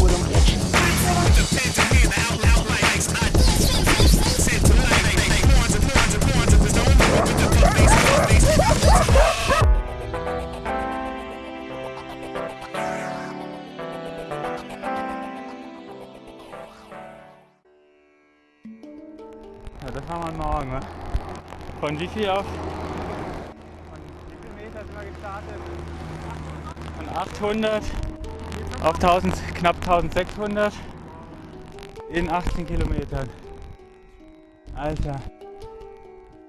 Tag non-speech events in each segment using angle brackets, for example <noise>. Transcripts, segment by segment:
own. With the big bass, big bass. Ja, das haben wir morgen, ne? Von wie viel auf? Von wie viel Meter sind wir gestartet? Von 800 auf 1000, knapp 1600 in 18 Kilometern. Alter,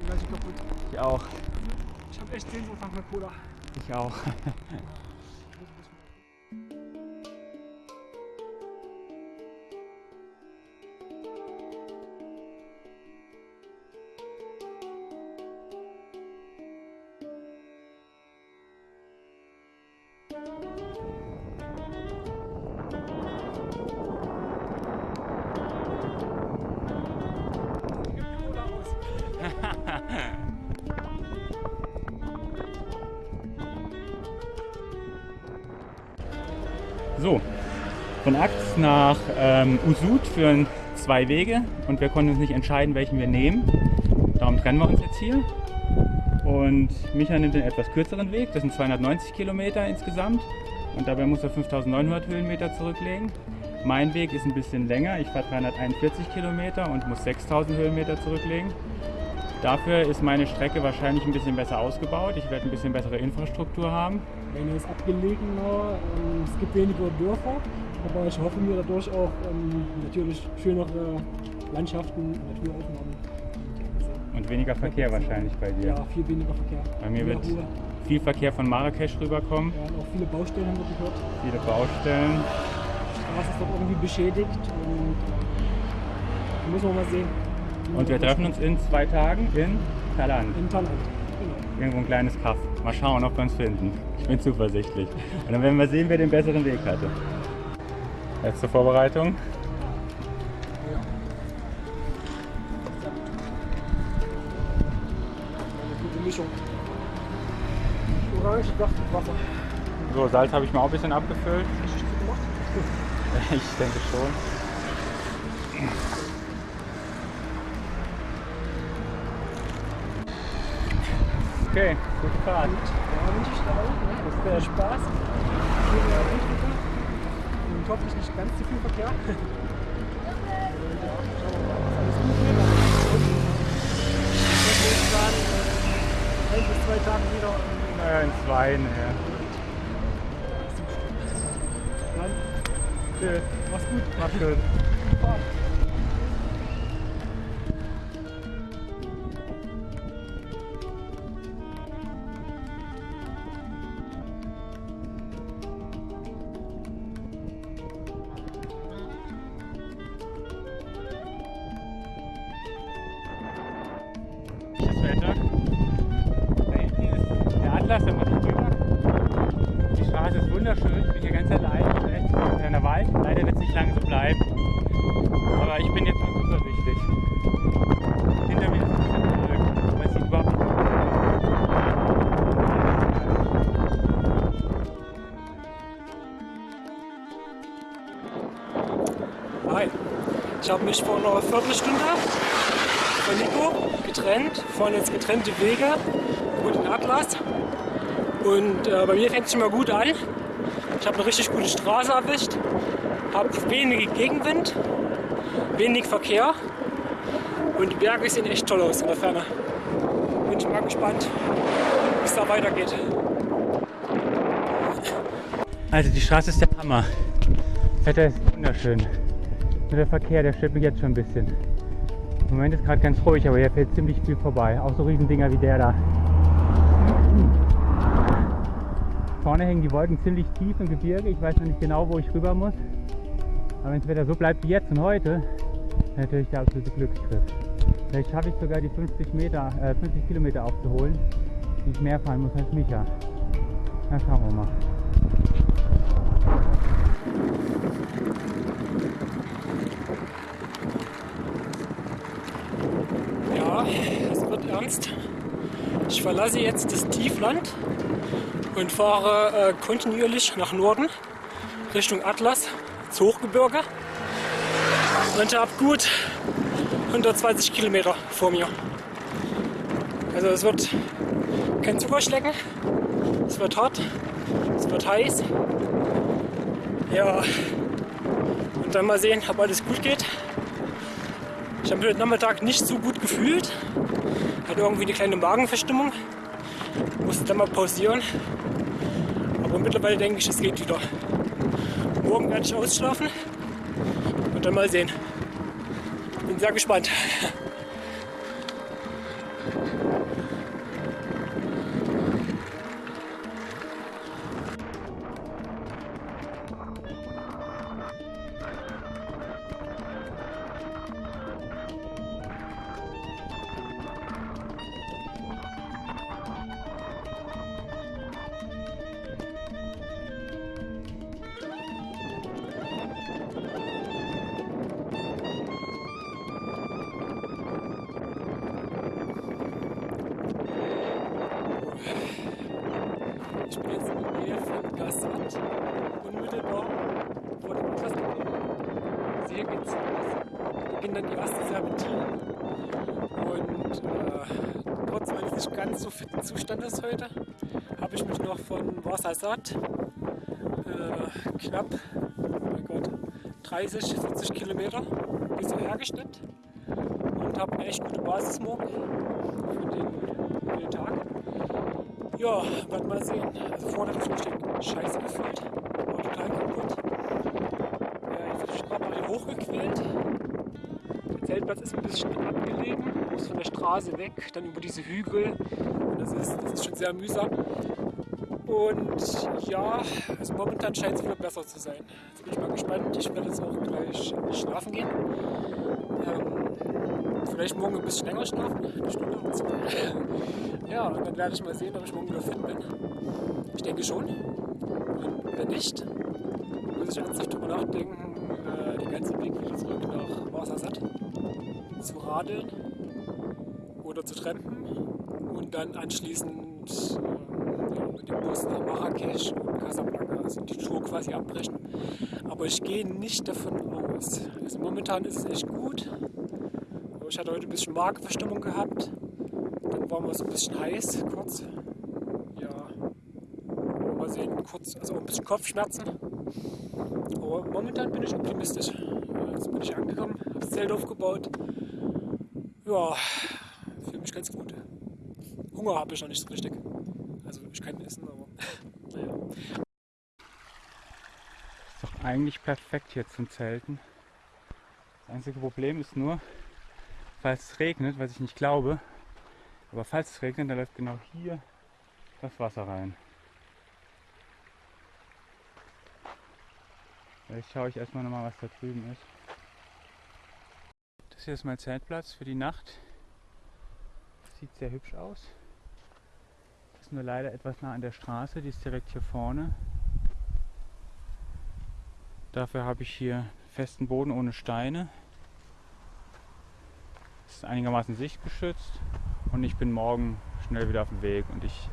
Gleich kaputt. ich auch. Ich habe echt Sehnsucht nach einer Cola. Ich auch. <laughs> So, von Ax nach ähm, Usud führen zwei Wege und wir konnten uns nicht entscheiden, welchen wir nehmen. Darum trennen wir uns jetzt hier. Und Micha nimmt den etwas kürzeren Weg, das sind 290 Kilometer insgesamt. Und dabei muss er 5900 Höhenmeter zurücklegen. Mein Weg ist ein bisschen länger, ich fahre 341 Kilometer und muss 6000 Höhenmeter zurücklegen. Dafür ist meine Strecke wahrscheinlich ein bisschen besser ausgebaut. Ich werde ein bisschen bessere Infrastruktur haben. Meine ist abgelegener, ähm, es gibt weniger Dörfer, aber ich hoffe mir dadurch auch ähm, natürlich schönere Landschaften, Naturaufnahmen. Und weniger Verkehr wahrscheinlich bei dir. Ja, viel weniger Verkehr. Bei mir wird Ruhe. viel Verkehr von Marrakesch rüberkommen, Ja, und auch viele Baustellen haben wir gehört. viele Baustellen. Die Straße ist dort irgendwie beschädigt und da müssen wir mal sehen. Und wir treffen uns in zwei Tagen in Talan. in Thailand. Genau. Irgendwo ein kleines Kaff. Mal schauen, ob wir uns finden. Ich bin zuversichtlich. Und dann werden wir sehen, wer den besseren Weg hatte. Letzte Vorbereitung. Mischung. Orange, Saft und Wasser. So, Salz habe ich mir auch ein bisschen abgefüllt. Richtig gut gemacht. Ich denke schon. Okay, gute Fahrt. Ja, wünsche ich dir auch. Ne? Bis Viel Spaß. Und hoffentlich nicht ganz zu viel Verkehr. Gut äh, ein bis zwei Tage wieder. Naja, in zwei, ne. Dann, Tschüss. mach's gut. Mach's gut. Ich habe mich vor einer Viertelstunde von Nico getrennt, fahren jetzt getrennte Wege über den Atlas. Und äh, bei mir fängt es schon mal gut an. Ich habe eine richtig gute Straße erwischt, habe wenig Gegenwind, wenig Verkehr und die Berge sehen echt toll aus in der Ferne. Bin ich mal gespannt, wie es da weitergeht. Also die Straße ist der Hammer. Das Wetter ist wunderschön. Nur der Verkehr, der stört mich jetzt schon ein bisschen. Im Moment ist gerade ganz ruhig, aber hier fährt ziemlich viel vorbei. Auch so Riesendinger wie der da. vorne hängen die Wolken ziemlich tief im Gebirge. Ich weiß noch nicht genau, wo ich rüber muss. Aber wenn das Wetter so bleibt wie jetzt und heute, dann natürlich der absolute Glücksgriff. Vielleicht schaffe ich sogar die 50, Meter, äh, 50 Kilometer aufzuholen, die ich mehr fahren muss als Micha. Na, schauen wir mal. Es wird ernst. Ich verlasse jetzt das Tiefland und fahre äh, kontinuierlich nach Norden Richtung Atlas, ins Hochgebirge und habe gut 120 Kilometer vor mir. Also es wird kein Zuckerschlecken, es wird hart, es wird heiß. Ja, und dann mal sehen, ob alles gut geht. Ich habe mich heute Nachmittag nicht so gut gefühlt. Hatte irgendwie eine kleine Magenverstimmung. Musste dann mal pausieren. Aber mittlerweile denke ich, es geht wieder. Morgen werde ich ausschlafen und dann mal sehen. Bin sehr gespannt. <laughs> fitten Zustandes heute habe ich mich noch von Wassersat äh, knapp, oh Gott, 30, 40 Kilometer bis geschnappt und habe eine echt gute Basis morgen für den, für den Tag. Ja, werden mal sehen. Also vorne hat mich den Scheiße gefühlt. War total kaputt. Ja, jetzt bin ich gerade mal hochgequält. Der Zeltplatz ist ein bisschen abgelegen. Muss von der Straße weg, dann über diese Hügel. Das ist, das ist schon sehr mühsam. Und ja, also momentan scheint es wieder besser zu sein. Jetzt bin ich mal gespannt. Ich werde jetzt auch gleich schlafen gehen. Ähm, vielleicht morgen ein bisschen länger schlafen. Eine Stunde oder zwei. <laughs> Ja, und dann werde ich mal sehen, ob ich morgen wieder fit bin. Ich denke schon. Und wenn nicht, muss ich ernsthaft darüber nachdenken, äh, den ganzen Weg wieder zurück nach Wassersatt zu radeln oder zu trampen dann anschließend äh, mit dem Bus nach Marrakesch und Casablanca, also die Tour quasi abbrechen. Aber ich gehe nicht davon aus. Also momentan ist es echt gut. Ich hatte heute ein bisschen Magenverstimmung gehabt. Dann war mir so ein bisschen heiß, kurz. Ja. Mal sehen, kurz, also ein bisschen Kopfschmerzen. Aber momentan bin ich optimistisch. Jetzt bin ich angekommen, habe das Zelt aufgebaut. Ja, fühle mich ganz gut. Hunger habe ich noch nicht so richtig. Also ich kann essen, aber <laughs> naja. Ist doch eigentlich perfekt hier zum Zelten. Das einzige Problem ist nur, falls es regnet, was ich nicht glaube, aber falls es regnet, dann läuft genau hier das Wasser rein. Vielleicht schaue ich erstmal nochmal, was da drüben ist. Das hier ist mein Zeltplatz für die Nacht. Sieht sehr hübsch aus. Nur leider etwas nah an der Straße, die ist direkt hier vorne. Dafür habe ich hier festen Boden ohne Steine. Ist einigermaßen sichtgeschützt und ich bin morgen schnell wieder auf dem Weg und ich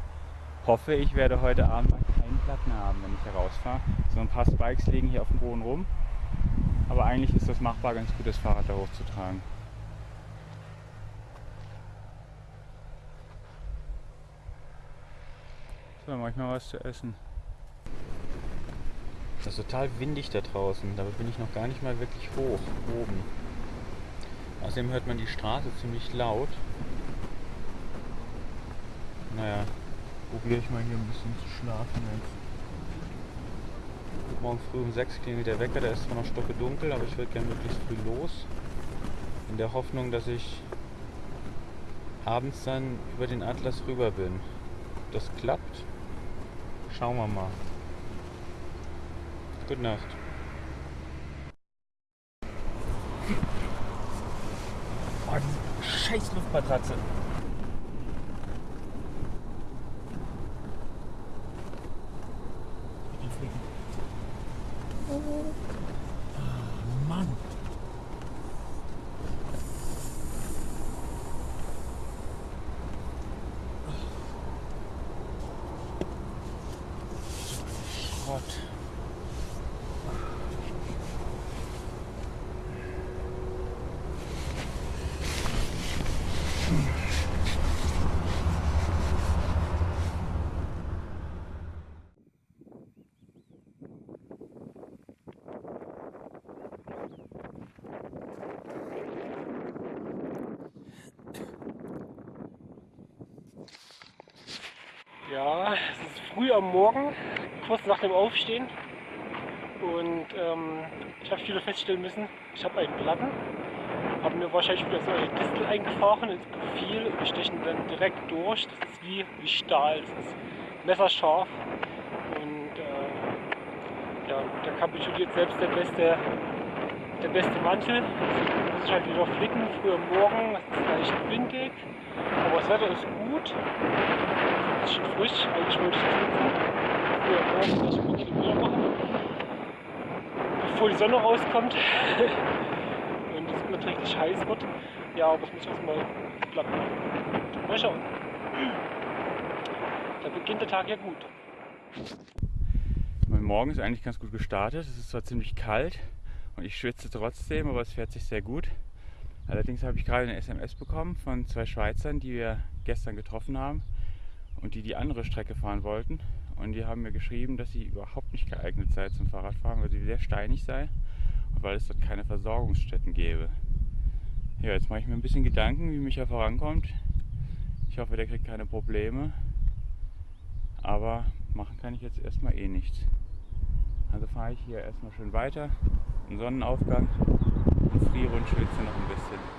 hoffe, ich werde heute Abend mal keinen Platten haben, wenn ich herausfahre. So ein paar Spikes liegen hier auf dem Boden rum, aber eigentlich ist das machbar, ganz gut das Fahrrad da hochzutragen. So, dann mach ich mal was zu essen. Es ist total windig da draußen, dabei bin ich noch gar nicht mal wirklich hoch oben. Außerdem hört man die Straße ziemlich laut. Naja, probiere ich mal hier ein bisschen zu schlafen jetzt. Morgen früh um 6 klingelt der Wecker, da ist zwar noch stocke dunkel, aber ich würde gerne möglichst früh los. In der Hoffnung, dass ich abends dann über den Atlas rüber bin. Das klappt. Schauen wir mal. Gute Nacht. Oh, diese scheiß Luftmatratze. Die fliegen. Ah, Mann. Schrott. Ja, es ist früh am Morgen, kurz nach dem Aufstehen. Und ähm, ich habe wieder feststellen müssen, ich habe einen Platten, habe mir wahrscheinlich wieder so eine Distel eingefahren ins Profil und wir stechen dann direkt durch. Das ist wie, wie Stahl, das ist messerscharf. Und äh, ja, da kapituliert selbst der beste, der beste Mantel. Muss ich halt wieder flicken, am Morgen, es ist leicht windig, aber das Wetter ist gut ein bisschen frisch. Eigentlich wollte ich das nutzen. Früher morgen das ein Kilometer machen. Bevor die Sonne rauskommt. <laughs> Und es richtig heiß wird. Ja, aber es muss erstmal klappen. Mal schauen. Da beginnt der Tag ja gut. Mein Morgen ist eigentlich ganz gut gestartet. Es ist zwar ziemlich kalt und ich schwitze trotzdem, aber es fährt sich sehr gut. Allerdings habe ich gerade eine SMS bekommen von zwei Schweizern, die wir gestern getroffen haben und die die andere Strecke fahren wollten. Und die haben mir geschrieben, dass sie überhaupt nicht geeignet sei zum Fahrradfahren, weil sie sehr steinig sei und weil es dort keine Versorgungsstätten gäbe. Ja, jetzt mache ich mir ein bisschen Gedanken, wie Micha vorankommt. Ich hoffe, der kriegt keine Probleme. Aber machen kann ich jetzt erstmal eh nichts. Also fahre ich hier erstmal schön weiter, im Sonnenaufgang und friere und schwitze noch ein bisschen.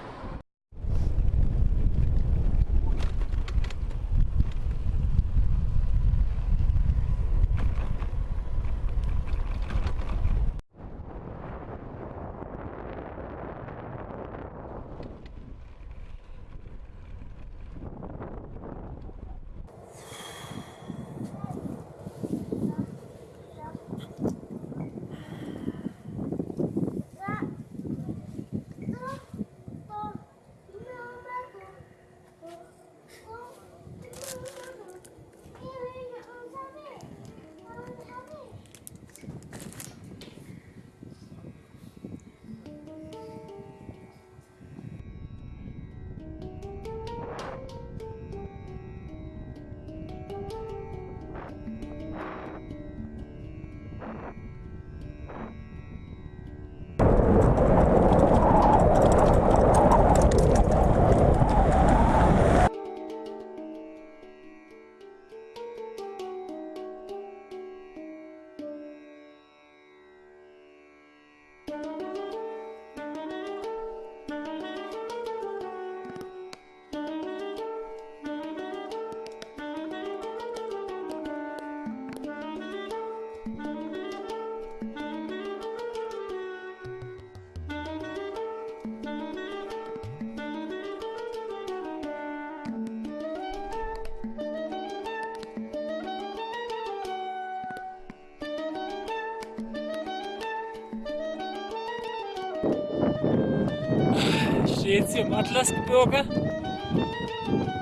Jetzt hier im Atlasgebirge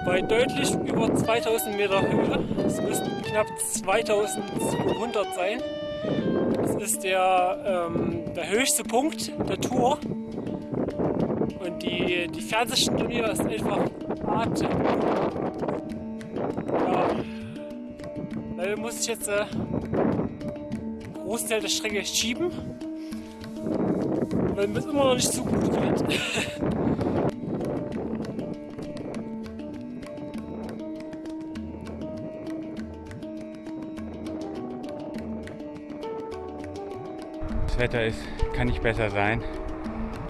bei deutlich über 2000 Meter Höhe. Es müssten knapp 2200 sein. Das ist der, ähm, der höchste Punkt der Tour. Und die, die Fernsehstunde hier ist einfach Atem. Ja. Leider muss ich jetzt äh, einen Großteil der Strecke schieben, mir es immer noch nicht so gut geht. Das Wetter ist, kann nicht besser sein.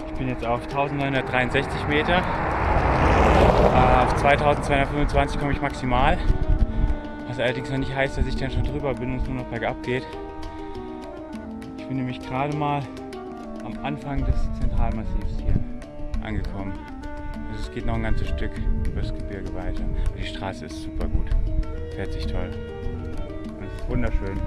Ich bin jetzt auf 1963 Meter. Äh, Auf 2225 komme ich maximal. Was allerdings noch nicht heißt, dass ich dann schon drüber bin und es nur noch bergab geht. Ich bin nämlich gerade mal Anfang des Zentralmassivs hier angekommen. Also es geht noch ein ganzes Stück über das Gebirge weiter. Die Straße ist super gut. Fährt sich toll. Und es ist wunderschön.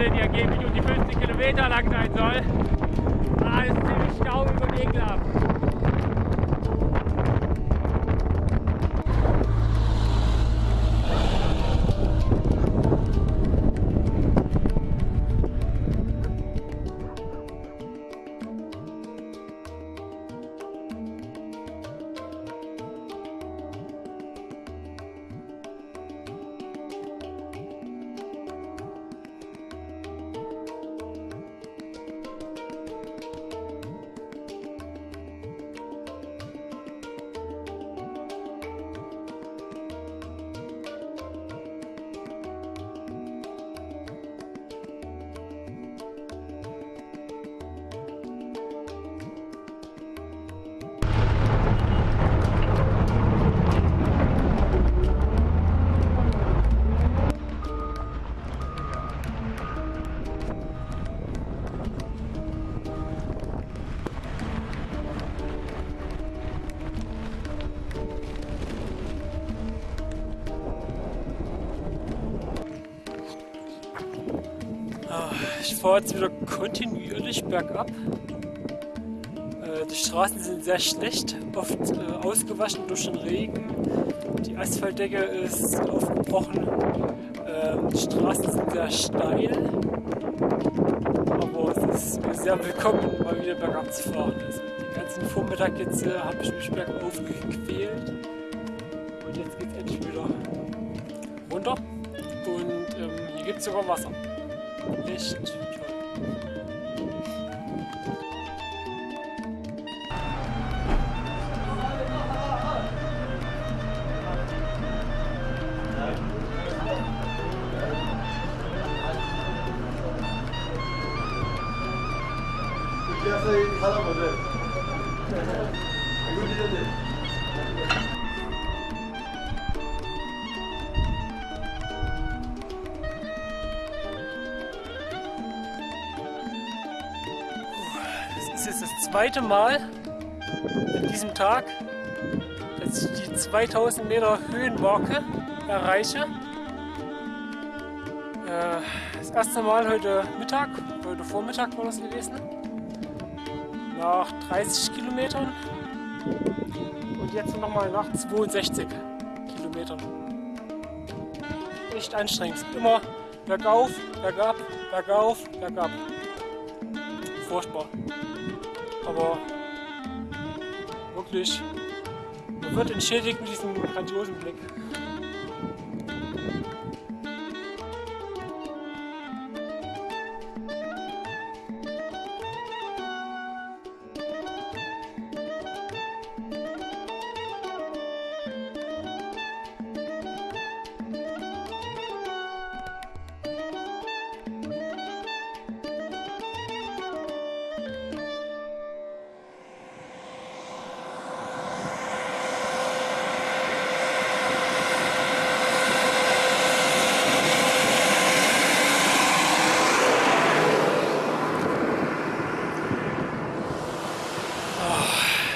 Baustelle, die angeblich um die 50 Kilometer lang sein soll. Ah, das ist ziemlich staubig und ekelhaft. Fahre jetzt wieder kontinuierlich bergab. Äh, Die Straßen sind sehr schlecht, oft äh, ausgewaschen durch den Regen. Die Asphaltdecke ist aufgebrochen. Ähm, Die Straßen sind sehr steil. Aber es ist sehr willkommen, mal wieder bergab zu fahren. Also den ganzen Vormittag jetzt äh, habe ich mich bergauf gequält. Und jetzt geht es endlich wieder runter. Und ähm, hier gibt es sogar Wasser. Echt zweite Mal an diesem Tag, dass ich die 2000 Meter Höhenmarke erreiche. Äh, Das erste Mal heute Mittag, heute Vormittag war das gewesen, nach 30 Kilometern und jetzt nochmal nach 62 Kilometern. Echt anstrengend. Immer bergauf, bergab, bergauf, bergab. Furchtbar. Aber wirklich, man wird entschädigt mit diesem grandiosen Blick.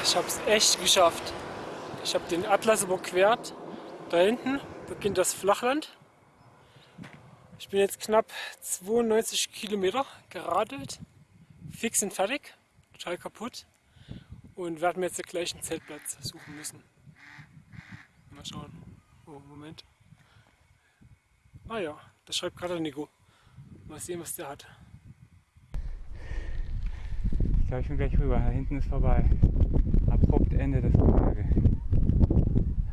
Ich habe es echt geschafft. Ich habe den Atlas überquert. Da hinten beginnt das Flachland. Ich bin jetzt knapp 92 Kilometer geradelt. Fix und fertig. Total kaputt. Und werde mir jetzt gleich einen Zeltplatz suchen müssen. Mal schauen. Oh, Moment. Ah ja, das schreibt gerade Nico. Mal sehen, was der hat. Ich glaube, ich bin gleich rüber. Da hinten ist vorbei. Ende des Gebirge.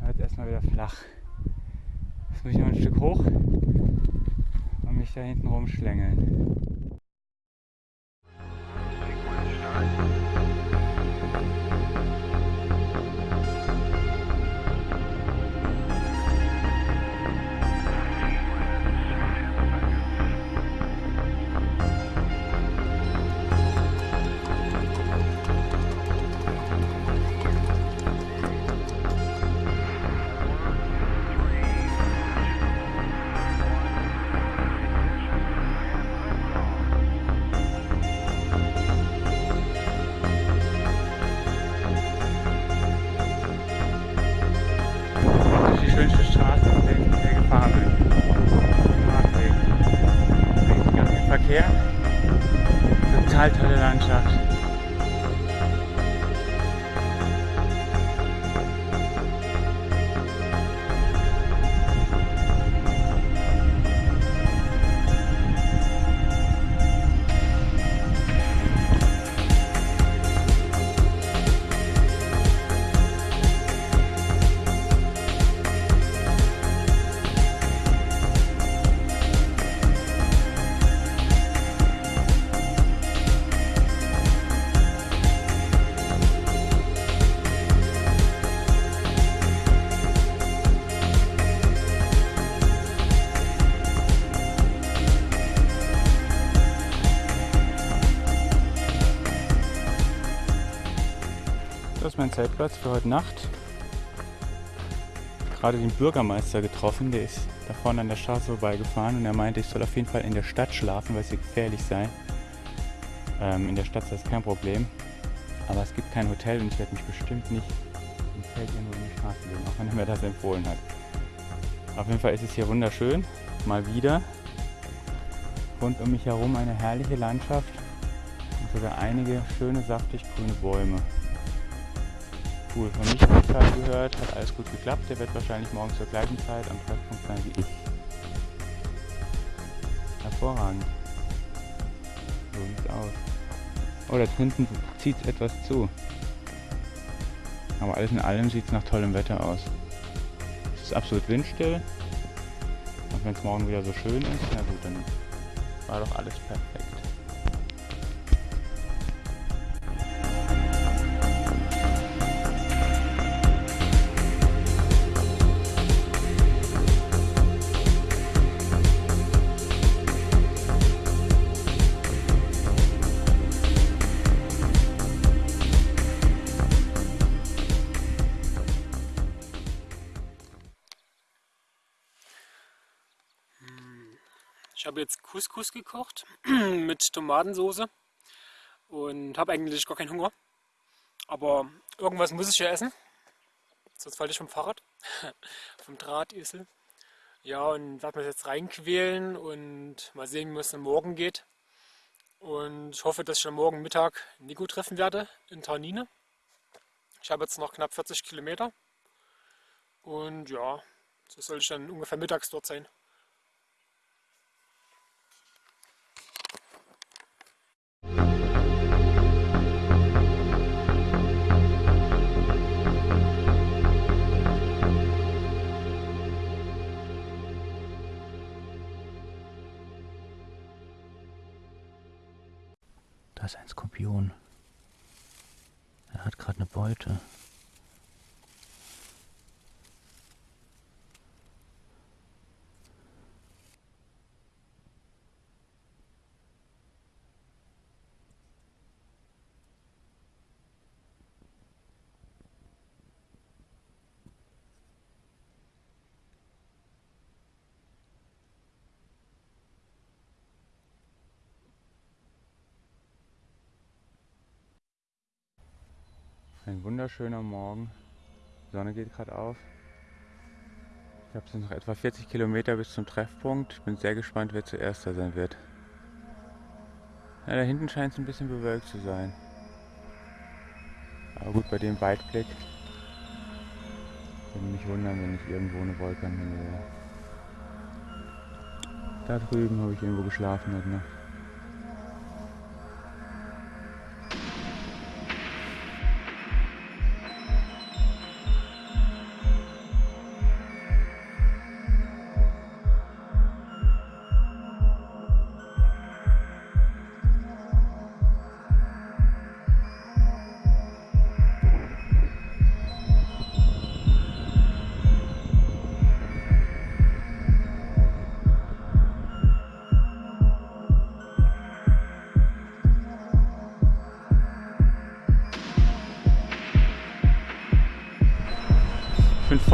Da wird es erstmal wieder flach. Jetzt muss ich noch ein Stück hoch und mich da hinten rumschlängeln. Zeltplatz für heute Nacht. Gerade den Bürgermeister getroffen, der ist da vorne an der Straße vorbeigefahren und er meinte, ich soll auf jeden Fall in der Stadt schlafen, weil es hier gefährlich sei. Ähm, in der Stadt ist das kein Problem. Aber es gibt kein Hotel und ich werde mich bestimmt nicht im Zelt irgendwo in die Straße legen, auch wenn er mir das empfohlen hat. Auf jeden Fall ist es hier wunderschön, mal wieder. Rund um mich herum eine herrliche Landschaft und sogar einige schöne, saftig grüne Bäume. Cool, von mich habe ich gerade gehört, hat alles gut geklappt. Der wird wahrscheinlich morgen zur gleichen Zeit am Treffpunkt sein wie ich. Hervorragend. So sieht's aus. Oh, da hinten zieht es etwas zu. Aber alles in allem sieht es nach tollem Wetter aus. Es ist absolut windstill. Und wenn es morgen wieder so schön ist, na gut, dann war doch alles perfekt. Habe jetzt Couscous gekocht <clears throat> mit Tomatensoße und habe eigentlich gar keinen Hunger. Aber irgendwas muss ich ja essen. Sonst falle ich vom Fahrrad, <laughs> vom Drahtesel. Ja, und werde mich jetzt reinquälen und mal sehen, wie es dann morgen geht. Und ich hoffe, dass ich am morgen Mittag Nico treffen werde in Tarnine. Ich habe jetzt noch knapp 40 Kilometer. Und ja, so soll ich dann ungefähr mittags dort sein. Da ist ein Skorpion. Er hat gerade eine Beute. Wunderschöner Morgen. Die Sonne geht gerade auf. Ich es sind noch etwa 40 Kilometer bis zum Treffpunkt. Ich bin sehr gespannt, wer zuerst da sein wird. Ja, da hinten scheint es ein bisschen bewölkt zu sein. Aber gut, bei dem Weitblick würde mich wundern, wenn ich irgendwo eine Wolke am. Da drüben habe ich irgendwo geschlafen heute Nacht.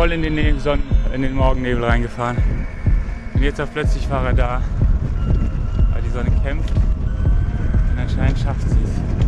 Voll in den, Ne- Sonnen in den Morgennebel reingefahren. Und jetzt auf plötzlich war er da. Weil die Sonne kämpft. Und anscheinend schafft sie es.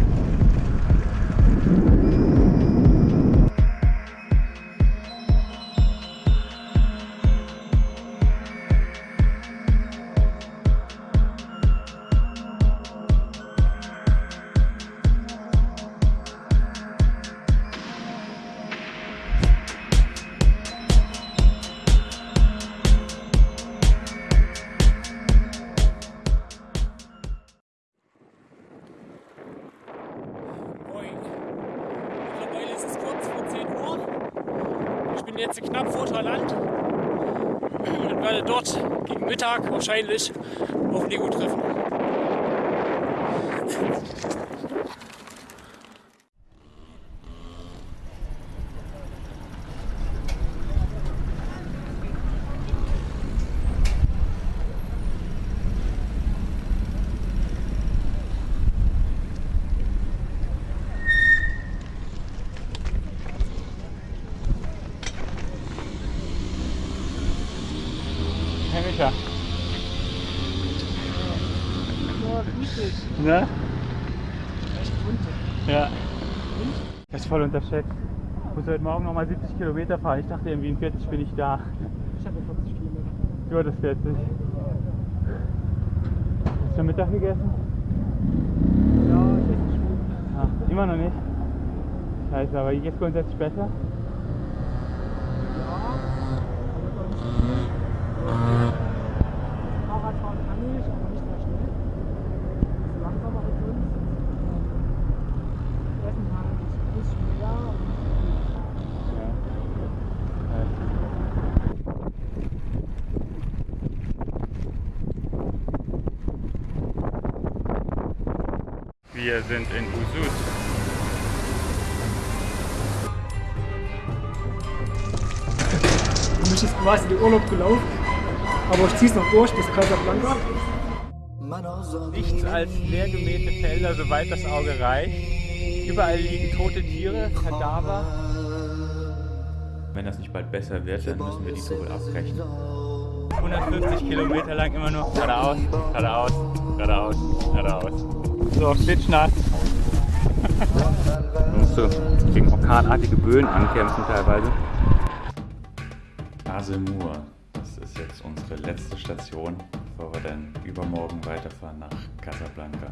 Wahrscheinlich auf Lego treffen. Hey Micha. Ne? Ja. Ich hab's voll unterschätzt. Ich muss heute Morgen nochmal 70 Kilometer fahren. Ich dachte irgendwie in 40 bin ich da. Ich habe 40 Kilometer. Du hattest 40. Hast du schon Mittag gegessen? Ja, ich esse schon. Ah, immer noch nicht. Scheiße, aber geht's grundsätzlich besser? Fahrradfahren kann ich, aber nicht sehr schnell. Das ist langsamer als sonst. Essen halt ein bisschen mehr. Wir sind in Usut. Für mich ist quasi der Urlaub gelaufen. Aber ich zieh's noch durch bis Casablanca. Nichts als leergemähte Felder, soweit das Auge reicht. Überall liegen tote Tiere, Kadaver. Wenn das nicht bald besser wird, dann müssen wir die Tour wohl abbrechen. 150 Kilometer lang immer nur geradeaus, geradeaus, geradeaus, geradeaus. So, klitschnass. <laughs> Du musst so gegen orkanartige Böen ankämpfen teilweise. Asemur, das ist jetzt unsere letzte Station, bevor wir dann übermorgen weiterfahren nach Casablanca.